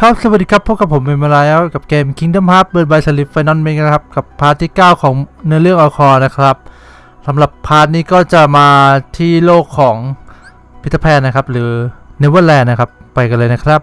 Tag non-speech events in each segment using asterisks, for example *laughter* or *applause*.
ครับ สวัสดีครับ พบกับผมเป็นมาแล้วกับเกม Kingdom Hearts Birth by Sleep Final Mix นะครับ กับ part ที่ 9 ของเนื้อเรื่องอควานะครับสำหรับ part นี้ก็จะมาที่โลกของปีเตอร์แพนนะครับ หรือ Neverland นะครับ ไปกันเลยนะครับ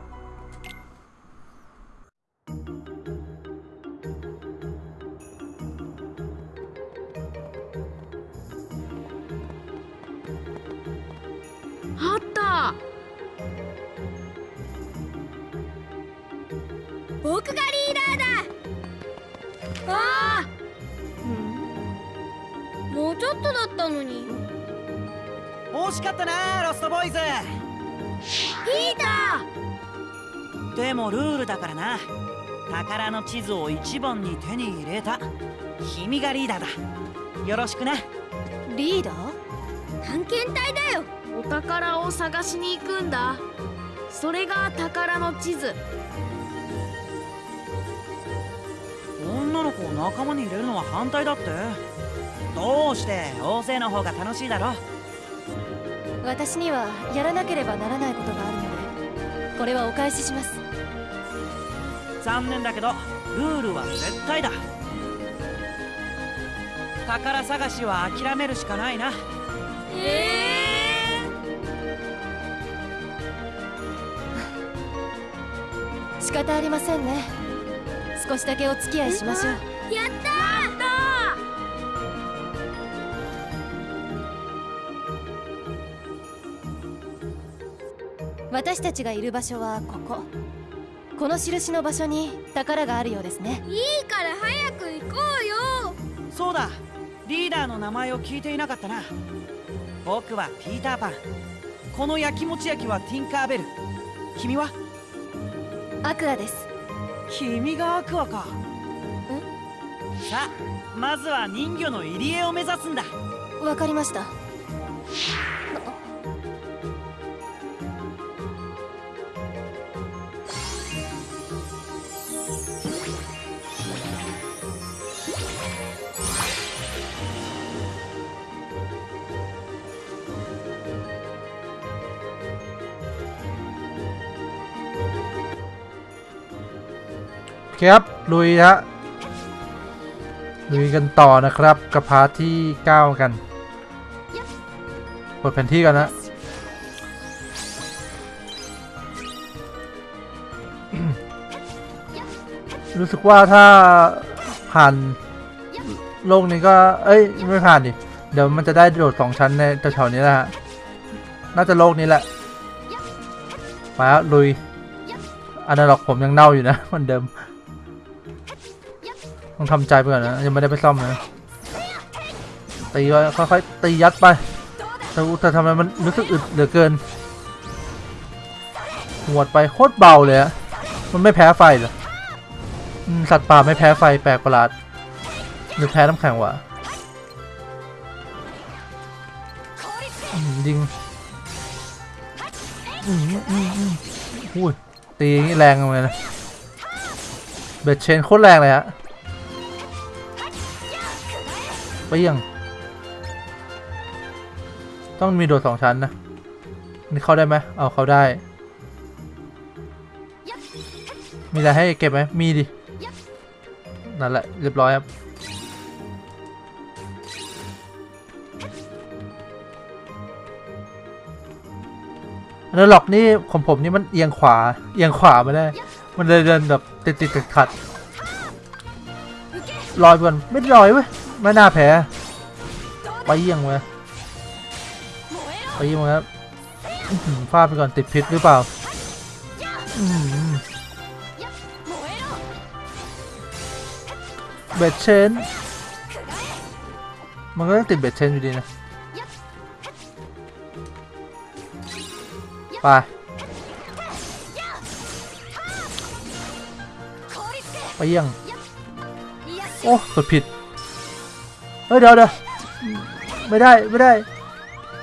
ズリーダー。でもルールだからな。宝の地図を一番に手に入れた。君がリーダーだ。よろしくなリーダー？探検隊だよ。お宝を探しに行くんだ。それが宝の地図。女の子を仲間に入れるのは反対だって。どうして大勢の方が楽しいだろ私にはやらなければならないことがあるのでこれはお返しします。残念だけどルールは絶対だ。宝探しは諦めるしかないな。え仕方ありませんね。少しだけお付き合いしましょう。ー、やった私たちがいる場所はここ。この印の場所に宝があるようですね。いいから早く行こうよ。そうだ。リーダーの名前を聞いていなかったな。僕はピーターパン。この焼きもち焼きはティンカーベル。君は？アクアです。君がアクアか。さあまずは人魚の入り江を目指すんだ。わかりました คครับลุยฮะลุยกันต่อนะครับกับพาร์ทที่9กันเปิดแผนที่กันนะรู้สึกว่าถ้าผ่านโลกนี้ก็ เอ้ย ไม่ผ่านดิ เดี๋ยวมันจะได้โดดสองชั้นในแถวๆนี้แหละฮะ น่าจะโลกนี้แหละ มาลุยอันนั้นหรอกผมยังเน่าอยู่นะเหมือนเดิม ต้องทำใจไปก่อนนะยังไม่ได้ไปซ่อมนะตีไว้ค่อยๆตียัดไปแต่แต่ทำไมมันรู้สึกอึดเหลือเกินหวดไปโคตรเบาเลยอะมันไม่แพ้ไฟเหรอสัตว์ป่าไม่แพ้ไฟแปลกประหลาดหรือแพ้น้ำแข็งวะยิงอุ้ยตีอย่างนี้แรงเลยนะเบ็ดเชนโคตรแรงเลยฮะ ปรี้ยงต้องมีโดดสองชั้นนะ นี่เข้าได้ไหมเอาเข้าได้ มีอะไรให้เก็บไหมมีดิ นั่นแหละ เรียบร้อยครับ อันนั้นหลอกนี่ของผมนี่มันเอียงขวา เอียงขวาไม่ได้ มันเลยเดินแบบติดติดขัดขัดลอยไปก่อนไม่ลอยเว้ย ไม่น่าแพ้ไปเอียงเว้ยไปยิงมันครับฟาดไปก่อนติดพิษหรือเปล่าเบ็ดเชน มันก็ต้องติดเบ็ดเชนอยู่ดีนะ ไป ไปเยี่ยง โอ้กดผิด ฮ้ยเดี๋ยวเดี๋ยวไม่ได้ไม่ได้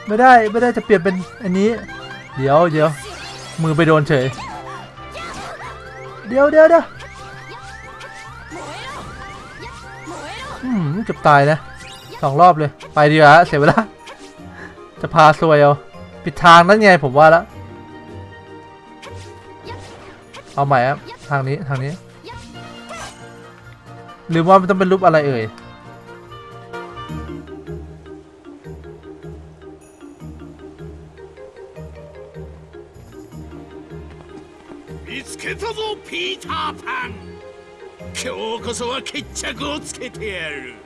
ไม่ได้ไม่ได้จะเปลี่ยนเป็นอันนี้ เดี๋ยวเดี๋ยวมือไปโดนเฉย เดี๋ยวเดี๋ยวเดี๋ยวอืมเกือบตายนะสองรอบเลย ไปดีกว่าเสียเวลาจะพาซวยเอาปิดทางนั่นไงผมว่าแล้วเอาใหม่ครับทางนี้ทางนี้หรือว่ามันต้องเป็นรูปอะไรเอ่ย 見つけたぞピーターパン。今日こそは決着をつけてやる。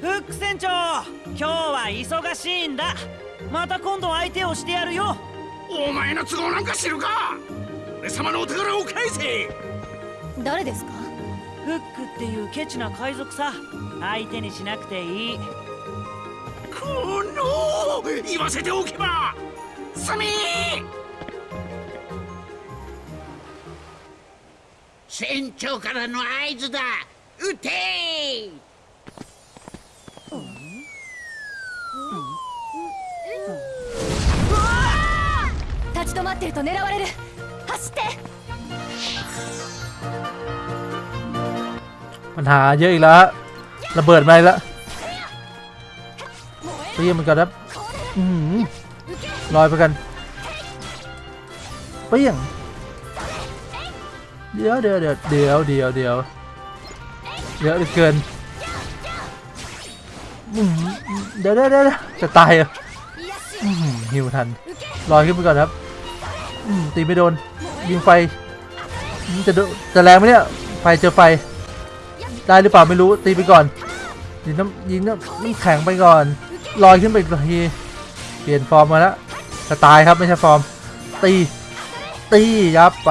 フック船長今日は忙しいんだ。また今度相手をしてやるよ。お前の都合なんか知るか。俺様のお宝を返せ。誰ですか？フックっていうケチな海賊さ。相手にしなくていい。この言わせておけばすみ船長からの合図だ撃て立ち止まってると狙われる走って ปัญหาเยอะอีกแล้วฮะระเบิดมาอีกแล้วเตรียมมันก่อนครับอื้อหือลอยไปกันเปี้ยง เดี๋ยวเดี๋ยวเดี๋ยวเดี๋ยวเดี๋ยวเดี๋ยวเยอะเหลือเกินอื้อเดี๋ยวเดี๋ยวเดี๋ยวจะตายหรอะหิวทันลอยขึ้นไปก่อนครับตีไม่โดนยิงไฟจะดนจะแรงไหมเนี่ยไฟเจอไฟได้หรือเปล่าไม่รู้ตีไปก่อนยิงน้ำยิงน้ำน้ำแข็งไปก่อนลอยขึ้นไปอีกทีเปลี่ยนฟอร์มมาแล้วจะตายครับไม่ใช่ฟอร์มตีตียับไป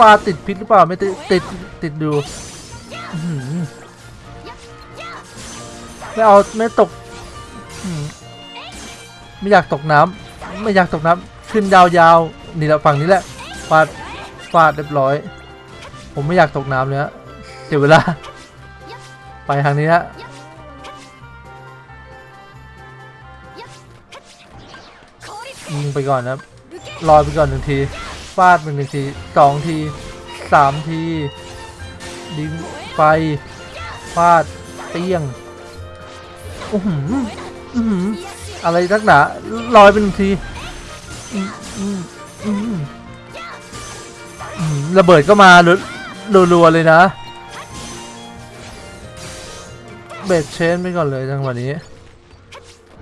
ปลาติดพิษหรือเปล่าไม่ติดติดติดดูไม่เอาไม่ตกไม่อยากตกน้ำไม่อยากตกน้ำขึ้นยาวๆนี่แหละฝั่งนี้แหละฟาดฟาดเรียบร้อย ผมไม่อยากตกน้ำเลยฮะเสียเวลา ไปทางนี้ฮะยิงไปก่อนนะรอไปก่อนหนึ่งที ฟาดไปหนึ่งทีสองทีสามทีดิงไฟฟาดเปี้ยงอื้อหืออื้อหือะไรนักหนาลอยไปหนึ่งทีระเบิดก็มารัวๆเลยนะ เบสเชนไปก่อนเลยจังหวะนี้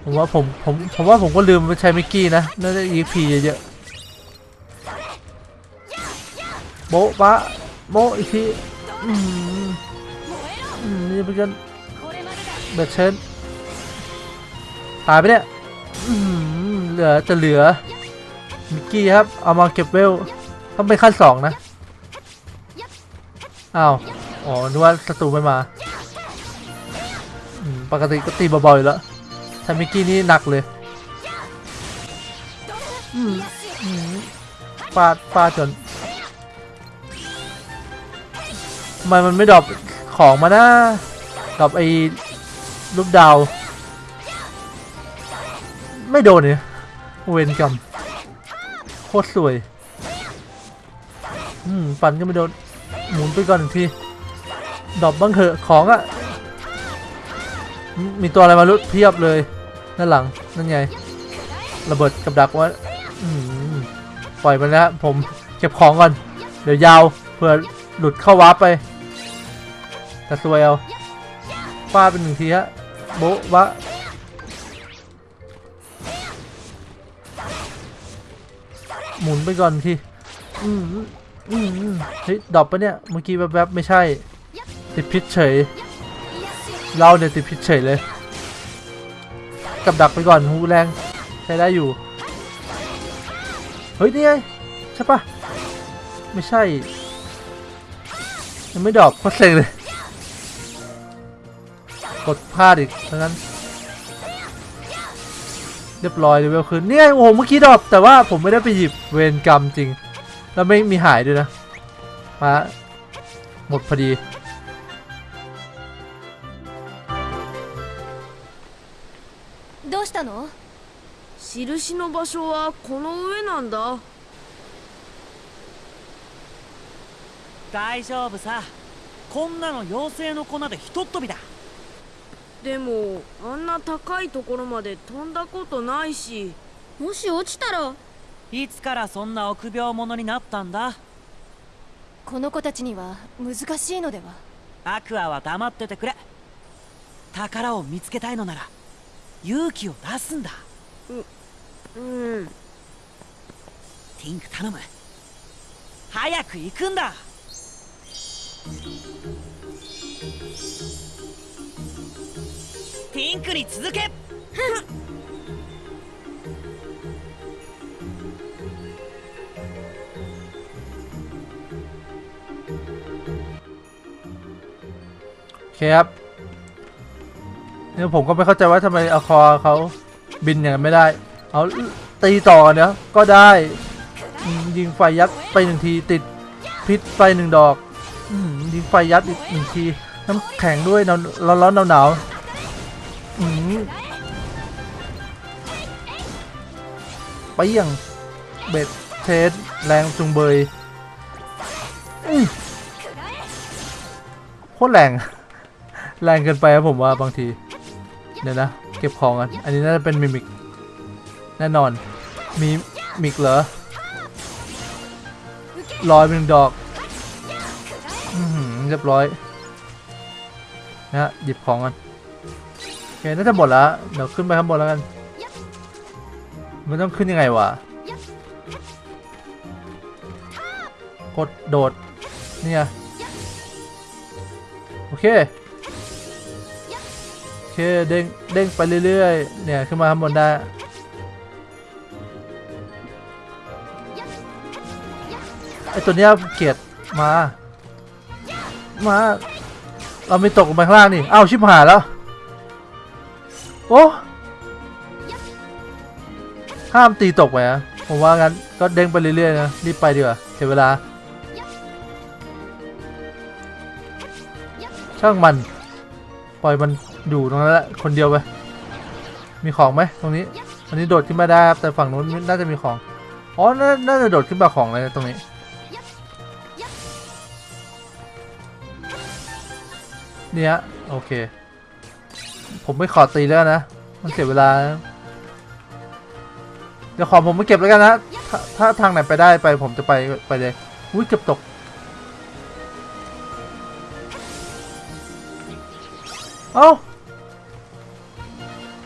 ผมว่าผมผมผมว่าผมก็ลืมไปใช้มิกกี้นะน่าจะ EP เยอะๆ โบ๊ะปะโบ๊ะอีกทีอืมอืมนี่เป็นกันเบสเชนตายไปเนี่ยอืมเหลือจะเหลือมิกกี้ครับ เอามาเก็บเวล ต้องเป็นขั้นสองนะอ้าวอ๋อนึกว่าศัตรูไม่มาอืมปกติก็ตีเบาๆอยู่แล้วถ้ามิกกี้นี่หนักเลยอืมอืมฟาดฟาดจน ทำไมมันไม่ drop ของมานะ drop ไอ้รูปดาว ไม่โดนเนี่ยเวรกรรมโคตรสวย อืมปันก็ไม่โดน หมุนไปก่อนหนึ่งที drop บ้างเถอะของอะมีตัวอะไรมาลุดเพียบเลยด้านหลังนั่นไงระเบิดกับดักว่าปล่อยมันแล้วผมเก็บของก่อน เดี๋ยวยาวเผื่อหลุดเข้า warp ไป แต่สวยเอาฟาดเป็นหนึ่งทีฮะโบ๊ะวะหมุนไปก่อนทีอืมอืมอืมเฮ้ย drop ปะเนี่ย เมื่อกี้แวบๆไม่ใช่ ติดพิษเฉย เราเนี่ยติดพิษเฉยเลย กับดักไปก่อนหูแรง ใช้ได้อยู่ เฮ้ย นี่ไง ใช่ปะไม่ใช่ ยังไม่ drop โคตรเซ็งเลย กดพลาดอีกทั้งนั้น เรียบร้อยเลเวลคืนเนี่ยโอ้โหเมื่อกี้ดรอปแต่ว่าผมไม่ได้ไปหยิบเวรกรรมจริง แล้วไม่มีหายด้วยนะ มา หมดพอดี どうしたの印の場所はこの上なんだ大丈夫さこんなの妖精の粉でひとっ飛びだ でもあんな高いところまで飛んだことないし。もし落ちたら？いつからそんな臆病者になったんだ？この子たちには難しいのでは？アクアは黙っててくれ。宝を見つけたいのなら勇気を出すんだ。うん。ティンク頼む。早く行くんだティンクに続け โอเคครับเนี่ยผมก็ไม่เข้าใจว่าทำไมอาคอเขาบินอย่างนั้นไม่ได้ เอาตีต่อเนี่ยก็ได้อืมยิงไฟยัดไปหนึ่งทีติดพิษไฟหนึ่งดอกอืมยิงไฟยัดอีกหนึ่งทีน้ำแข็งด้วยหนาวร้อนร้อนหนาวหนาวๆอืม ไปยังเบ็ดเทสแรงจุงเบยโคตรแรง แรงเกินไปครับผมว่าบางที เดี๋ยวนะ เก็บของกัน อันนี้น่าจะเป็น mimic แน่นอน mimic เหรอลอยเป็นหนึ่งดอกอเรียบร้อย นะหยิบของกัน เคน่าจะหมดแล้วเดี๋ยวขึ้นไปข้างบนแล้วกัน มันต้องขึ้นยังไงวะกดโดดเนี่ยโอเคโอเคเด้งเด้งไปเรื่อยๆเนี่ยขึ้นมาข้างบนได้ไอตัวเนี้ยเกลียดมา มา เราไม่ตกลงไปข้างล่างนี่อ้าวชิบหายแล้ว โอ้ห้ามตีตกไปอะผมว่างั้นก็เด้งไปเรื่อยๆนะรีบไปดีกว่าเสียเวลา ช่างมัน ปล่อยมันอยู่ตรงนั้นแหละคนเดียวไป มีของไหมตรงนี้อันนี้โดดขึ้นมาได้ครับแต่ฝั่งนู้นน่าจะมีของอ๋อน,น่าจะโดดขึ้นมาของเลยตรงนี้เนี่ยโอเค ผมไม่ขอตีแล้วนะ มันเสียเวลา เดี๋ยวของผมไม่เก็บแล้วกันนะ ถ้าถ้าทางไหนไปได้ไปผมจะไปไปเลย อุ้ยเก็บตก เอ้า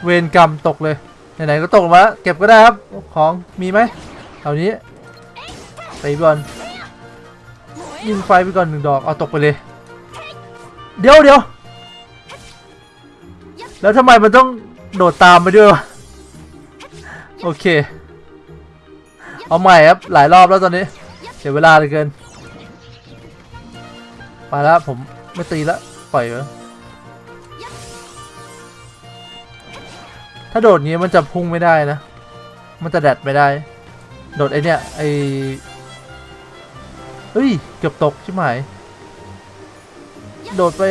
เวรกรรมตกเลย ไหนๆก็ตกมาเก็บก็ได้ครับ ของมีไหมแถวนี้ไปก่อนยิงไฟไปก่อนหนึ่งดอก เอาตกไปเลย เดี๋ยวเดี๋ยว แล้วทำไมมันต้องโดดตามไปด้วยวะโอเค เอาใหม่ครับ หลายรอบแล้วตอนนี้ เสียเวลาเหลือเกิน ไปแล้วผมไม่ตีแล้วปล่อยไว้ถ้าโดดงี้มันจะพุ่งไม่ได้นะ มันจะแดดไม่ได้ โดดไอเนี้ยไอเฮ้ย เกือบตกใช่ไหม โดดไป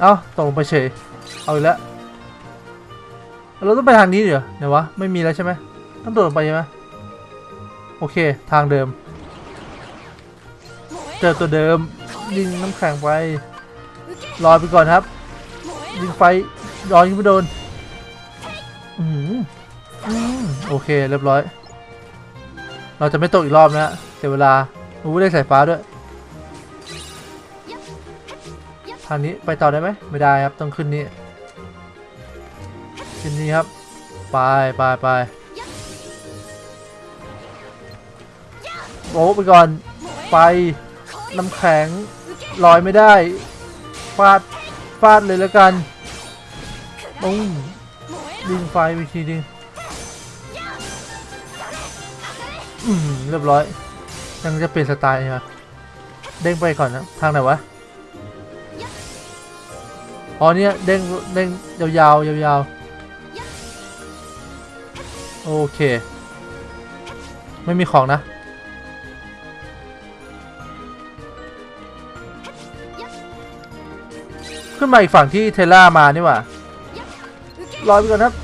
เอ้าตกลงไปเฉย เอาอีกแล้วเราต้องไปทางนี้เดี๋ยวเดี๋ยวะ ไม่มีแล้วใช่ไหมต้องโดดลงไปใช่ไหมโอเค ทางเดิม เจอตัวเดิม ยิงน้ำแข็งไปรอไปก่อนครับ ยิงไฟรอยิงไม่โดน อืมโอเค เรียบร้อย เราจะไม่ตกอีกรอบนะฮะเสียเวลาอู้ได้สายฟ้าด้วย ทางนี้ไปต่อได้ไหมไม่ได้ครับต้องขึ้นนี้ขึ้นนี้ครับไปไปไปโอ้ไปก่อนไปน้ำแข็งลอยไม่ได้ฟาดฟาดเลยแล้วกันปุ้งดึงไฟไปทีนึงอืมเรียบร้อยยังจะเปลี่ยนสไตล์ใช่ไหมเด้งไปก่อนนะทางไหนวะ อ๋อเนี่ยเด้งเด้งยาวยาวยาวโอเค ไม่มีของนะขึ้นมาอีกฝั่งที่เทล่ามานี่หว่าลอยไปก่อนครับ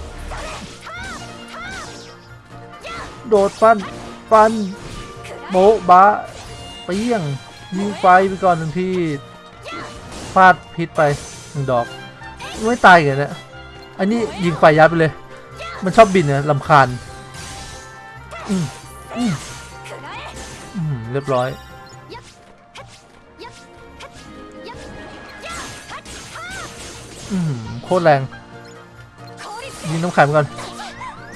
โดดฟัน ฟันโบบะเปี้ยงยิงไฟไปก่อนหนึ่งที่พลาดพิษไป หนึ่งดอกไม่ตายกันเนี่ยอันนี้ยิงไฟยัดไปเลย มันชอบบินเนี่ยลำคาญเรียบร้อย โคตรแรง ยิงน้ำแข็งก่อน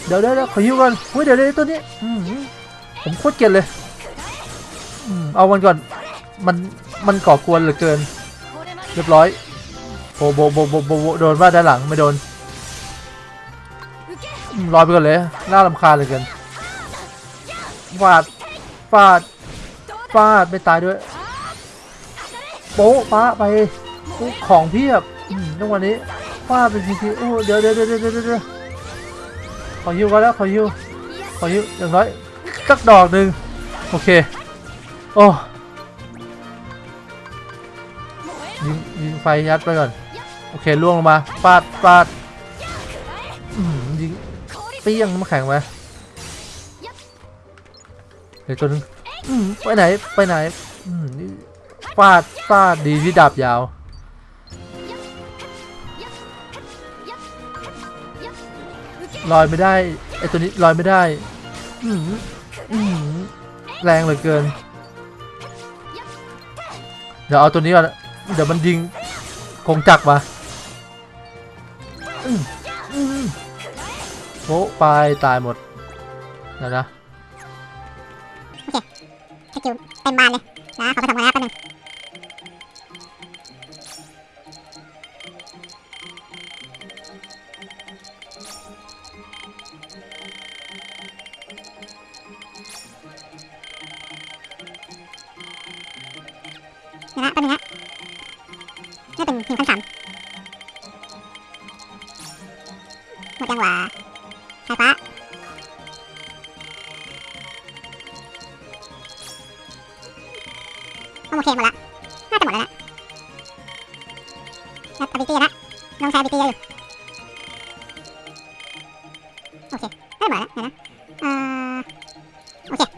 เดี๋ยวเดี๋ยวเขอฮิวก่อนเฮ้ยเดี๋ยวเดี๋ยวตัวนี้ผมโคตรเกลียดเลยเอามันก่อน มัน มันก่อกวนเหลือเกิน เรียบร้อย โบโบโบโบโบโบโดนว่าด้านหลังไม่โดนอืมลอยไปก่อนเลยน่ารำคาญเลือเกินฟาดฟาดฟาดไม่ตายด้วยโป๊ะป้าไปของเพียบอืมจังวะนี้ฟาดเป็นทีโอ้เดี๋ยวเดี๋ยวเดี๋ยวเดี๋ยวเดี๋ยวขอฮิวกันแล้วขอฮิวขอฮิวอย่างน้อยสักดอกหนึ่งโอเคโอ้ยิงยิงไฟยัดไปก่อน อเคล่วงลงมาฟาดฟาดยิงเปี้ยงน้ำแข็งไปเดี๋ยวตัวนึงไปไหนไปไหนฟาดฟาดดีที่ดาบยาวลอยไม่ได้ไอตัวนี้ลอยไม่ได้แรงเหลือเกิน เดี๋ยวเอาตัวนี้ก่อนเดี๋ยวมันยิงคงจักมา โป๊ะไปตายหมดเดี๋ยวนะสกิลเต็มบานเลยนะขอไปทำงานแป๊บนึง một hèm mà lạ hát một lạ đặt ở vị trí lạ đông sai vị trí rồi ok hát mở lạ này ok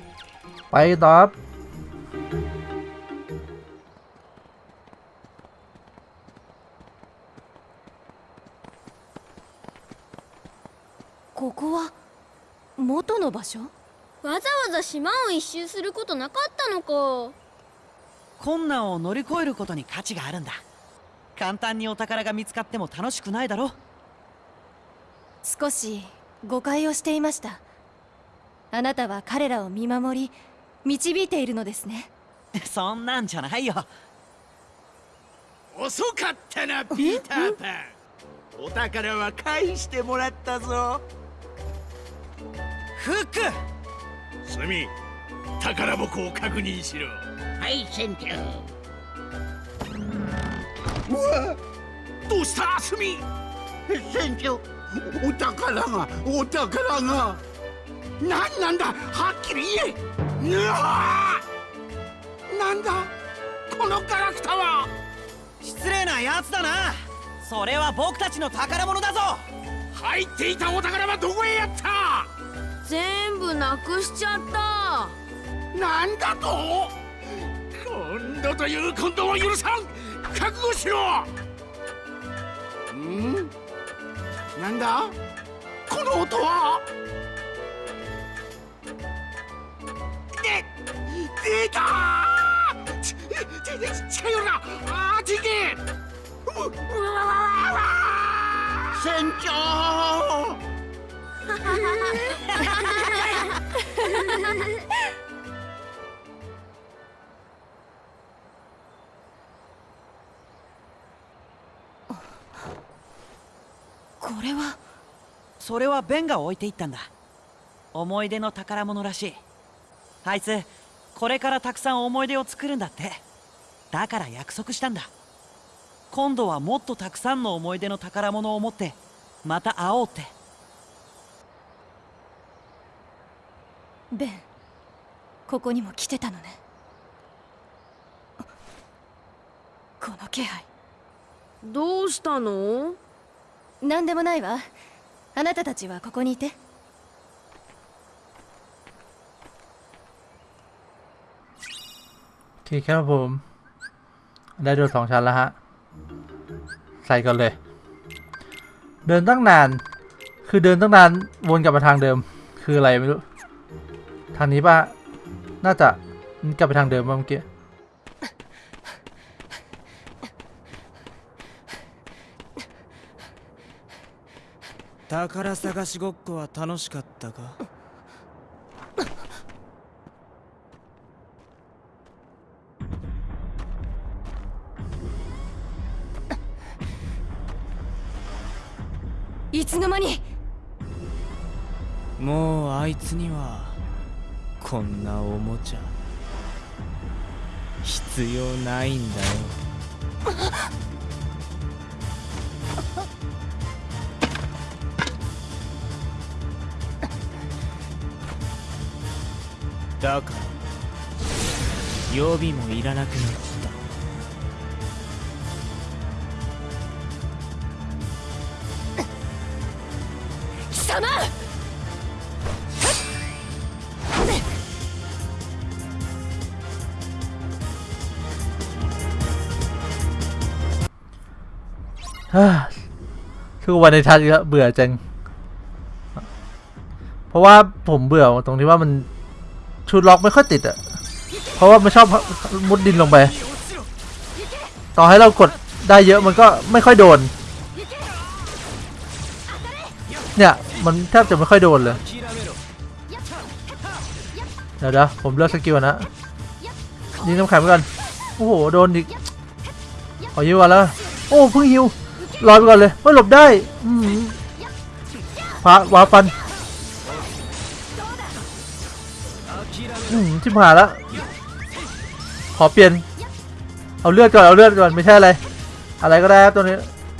bay top ここは元の場所わざわざ島を一周することなかったのか困難を乗り越えることに価値があるんだ。簡単にお宝が見つかっても楽しくないだろ少し誤解をしていました。あなたは彼らを見守り導いているのですね。*laughs* そんなんじゃないよ。遅かったなピーターパンお宝は返してもらったぞ。フックスミ宝箱を確認しろはい船長どうした？スミ船長。お宝がお宝が何なんだ？はっきり言え。うわー。なんだ？このガラクタは。失礼なやつだな。それは僕たちの宝物だぞ。入っていたお宝はどこへやった？全部なくしちゃった。なんだと？今度という今度は許さん。覚悟しろ。ん？なんだ？この音は？で出た！ちち近寄るなあっち行けううわわわわ船長これは。それはベンが置いていったんだ。思い出の宝物らしい。あいつこれからたくさん思い出を作るんだって。だから約束したんだ。今度はもっとたくさんの思い出の宝物を持ってまた会おうって。ベンここにも来てたのね。この気配どうしたの？何でもないわあなたたちはここにいて โอเคครับผม ได้โดดสองชั้นแล้วฮะ ใส่ก่อนเลย เดินตั้งนาน คือเดินตั้งนานวนกลับมาทางเดิม คืออะไรไม่รู้ ทางนี้ป่ะ น่าจะกลับไปทางเดิมป่ะเมื่อกี้ 宝探しごっこは楽しかったかいつの間に？もうあいつにはこんなおもちゃ必要ないんだよだから予備もいらなくなった貴様 ฮ่าคือวันในทัศน์ก็เบื่อจัง เพราะว่าผมเบื่อตรงที่ว่ามัน ชุดล็อกไม่ค่อยติดอะเพราะว่ามันชอบมุดดินลงไป ต่อให้เรากดได้เยอะมันก็ไม่ค่อยโดน เนี่ย มันแทบจะไม่ค่อยโดนเลย เดี๋ยวเดี๋ยวผมเลือกสกิลนะยิงน้ำแข็งไปก่อนโอ้โห โดนอีกขอยิวก่อนแล้ว โอ้เพิ่งยิวลอยไปก่อนเลยไม่หลบได้พระวาฟัน อืมชิบหายแล้วขอเปลี่ยน เอาเลือดก่อน เอาเลือดก่อน ไม่ใช่อะไร อะไรก็ได้ครับตัวนี้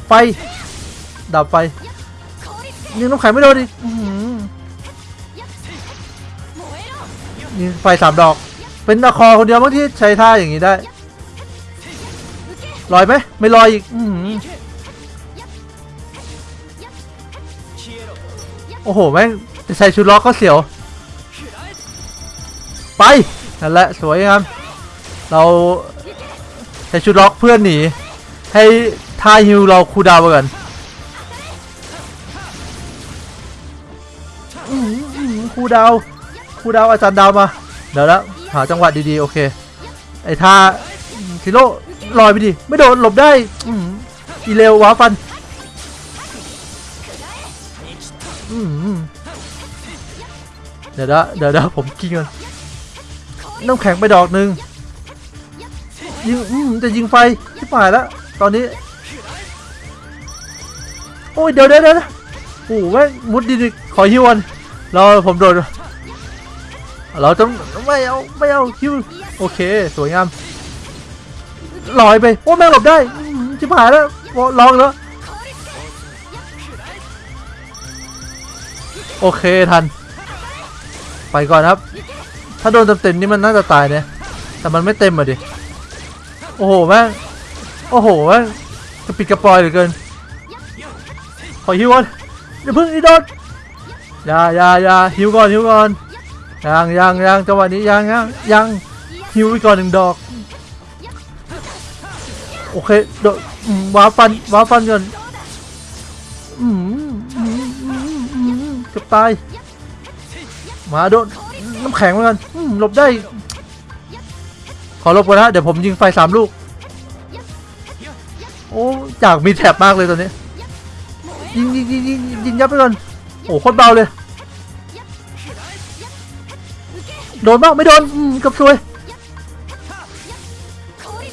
ไฟ ดับไฟยิงน้ำแข็งไม่โดนดิยิงไฟสามดอก เป็นตะคอคนเดียวมั้งที่ใช้ท่าอย่างนี้ได้ ลอยไหม ไม่ลอยอีก อืโอ้โห แม่งจะใส่ชุดล็อกก็เสียว ไปนั่นแหละสวยงามเราใส่ชุดล็อกเพื่อนหนี ให้ท่าฮิวเราคูดาวไปก่อนอื้อหืออื้อหือคูดาวคูดาวอาจารย์ดาวมา เดี๋ยวแล้วหาจังหวะดีๆ โอเค ไอ้ท่าซิโร่ลอยไปดิ ไม่โดนหลบได้อือีเร็วว้าฟันเดี๋ยวนะเดี๋ยวนะผมกินก่อน น้ำแข็งไปดอกหนึ่งยิงอืมจะยิงไฟชิบหายแล้ว ตอนนี้ โอ้ยเดี๋ยวเดี๋ยวเดี๋ยวนะโอ้โหแม่งมุดดินอีกขอฮิวก่อนเราผมโดนเราต้องไม่เอาไม่เอาฮิวโอเค สวยงามลอยไปโอ้แม่งหลบได้ชิบหายแล้วลองแล้วโอเคทัน ไปก่อนครับ ถ้าโดนเต็มๆนี่มันน่าจะตายเนี่ยแต่มันไม่เต็มอะดิ โอ้โหแม่งโอ้โหแม่งกระปิดกระปอยเหลือเกิน ขอฮิวก่อนอย่าเพิ่งอีโดนอย่าอย่าอย่าฮิวก่อนฮิวก่อนยังยังยังจังหวะนี้ยังยังยังฮิวไปก่อนหนึ่งดอก โอเคโดดอืมว้าฟันว้าฟันก่อนอืมอืมอืมอืมเกือบตายมาโดน น้ำแข็งเหมือนกันหลบได้ ขอหลบก่อนนะเดี๋ยวผมยิงไฟสามลูก โอ้อยากมีแถบมากเลยตอนนี้ยิงยิงยิงยิงยิงยับไปก่อนโอ้โคตรเบาเลย โดนบ้างไม่โดนอืมเกับซวย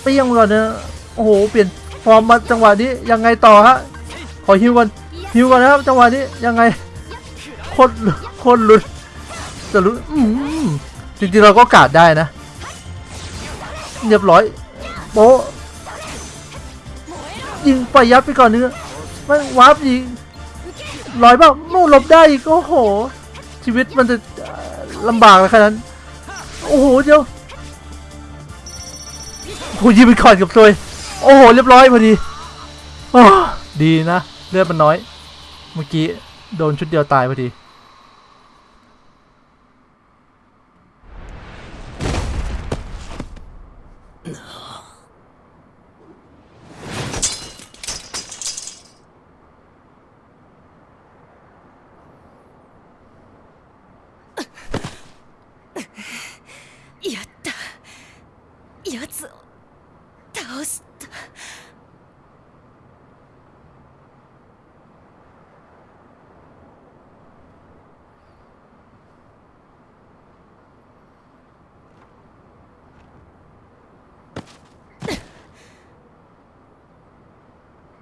เปี้ยงก่อนนะโอ้โหเปลี่ยนฟอร์มมาจังหวะนี้ยังไงต่อฮะขอฮิวก่อนฮิวก่อนนะครับจังหวะนี้ยังไงโคตรโคตรหลุ้น จะลุ้จริงๆเราก็กาดได้นะ เรียบร้อยโป๊ยิงไปยับไปก่อนเนื้อไม่วาร์ปยิงลอยบ้างนู่นหลบได้อีกโอ้โห ชีวิตมันจะลำบากเลยขนาดนั้นโอ้โหเดี๋ยวโอ้โหยิงไปก่อนกับซวยโอ้โหเรียบร้อยพอดีอ้อดีนะ เลือดมันน้อย เมื่อกี้โดนชุดเดียวตายพอดี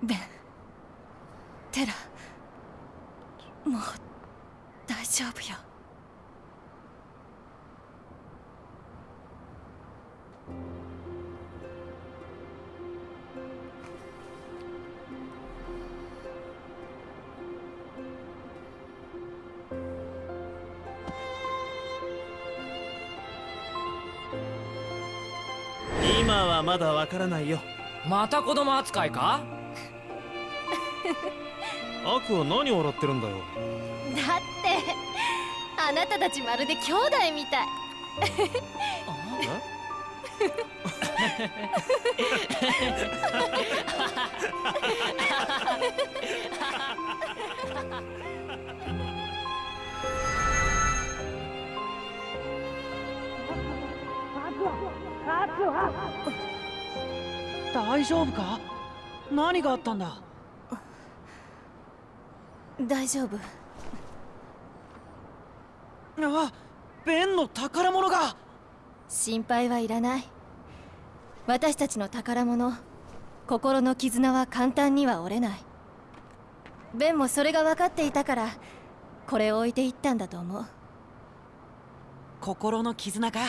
ベンテラもう大丈夫よ。今はまだわからないよ。また子供扱いか？アクは何笑ってるんだよ。だってあなたたちまるで兄弟みたい。大丈夫か？何があったんだ？大丈夫。あベンの宝物が。心配はいらない。私たちの宝物心の絆は簡単には折れない。ベンもそれが分かっていたからこれを置いていったんだと思う。心の絆か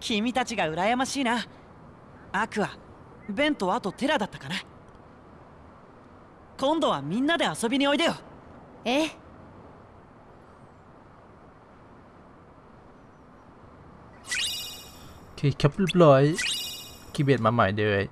君たちが羨ましいな。アクアベンとあとテラだったかな今度はみんなで遊びにおいでよええ โอเคครับเรียบร้อยคีย์เบดมาใหม่เลย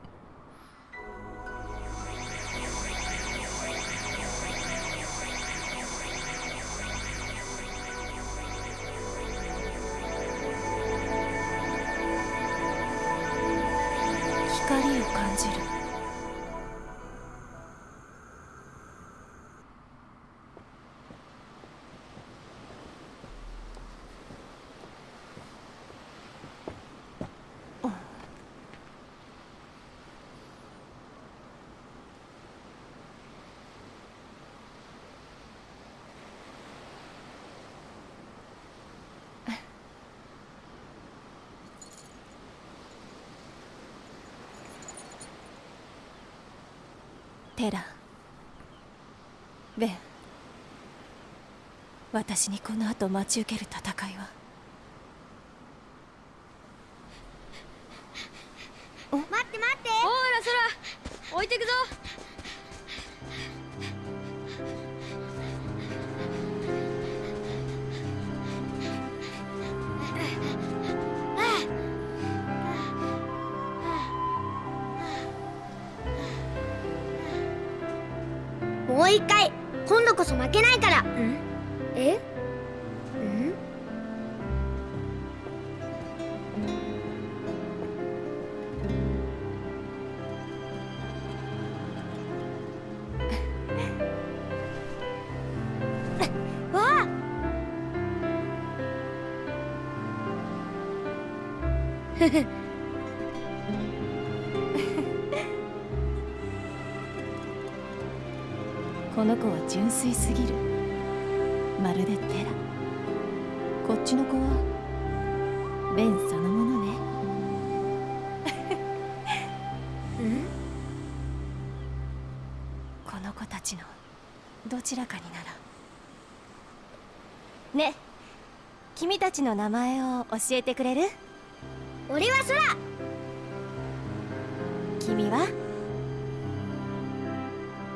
ラベン。私にこの後待ち受ける戦いは。待って待って。おいらそら置いてくぞもう一回。今度こそ負けないから。え？ん？*laughs* わあ *laughs* この子は純粋すぎる。まるでテラ。こっちの子はベンそのものね *laughs* この子たちのどちらかにならね。君たちの名前を教えてくれる？俺は空。君は？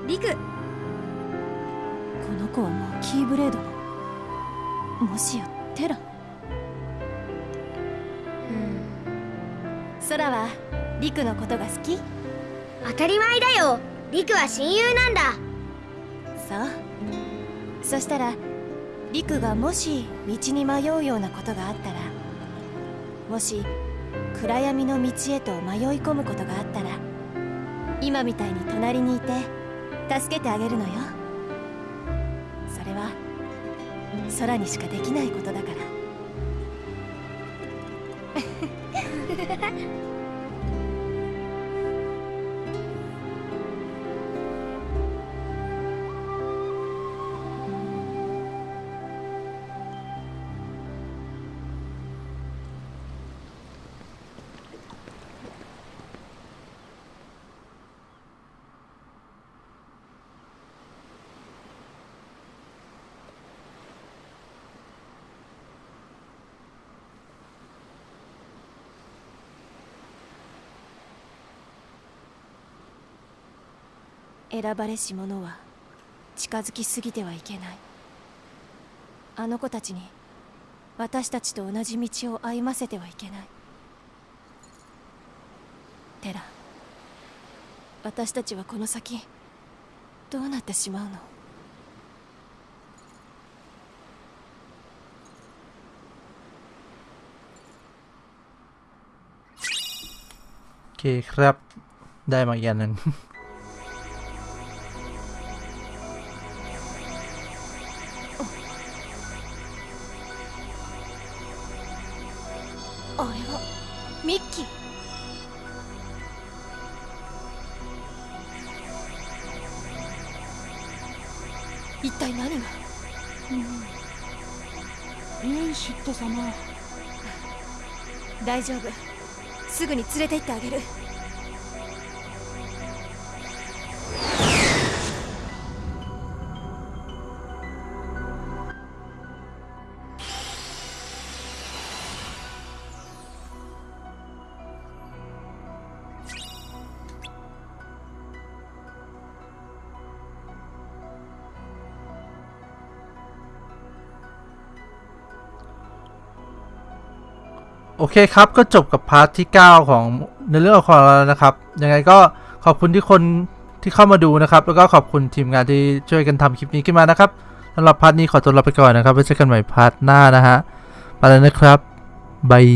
リクこの子はもうキーブレードの。もしやテラ空はリクのことが好き？当たり前だよ。リクは親友なんだ。そうそしたらリクがもし道に迷うようなことがあったらもし暗闇の道へと迷い込むことがあったら今みたいに隣にいて助けてあげるのよ空にしかできないことだから。選ばれし者は近づきすぎてはいけないあの子たちに私たちと同じ道を歩ませてはいけないテラ私たちはこの先どうなってしまうの โอเคครับ ได้มาอีกอันหนึ่ง ト様。大丈夫。すぐに連れて行ってあげる。 เคครับก็จบกับ part ที่ 9 ของในเรื่องของเราแล้วนะครับ ยังไงก็ขอบคุณที่คนที่เข้ามาดูนะครับ แล้วก็ขอบคุณทีมงานที่ช่วยกันทำคลิปนี้ขึ้นมานะครับสำหรับ part นี้ขอตัวลาไปก่อนนะครับไว้เจอกันใหม่ part หน้านะฮะไปแล้วนะครับ bye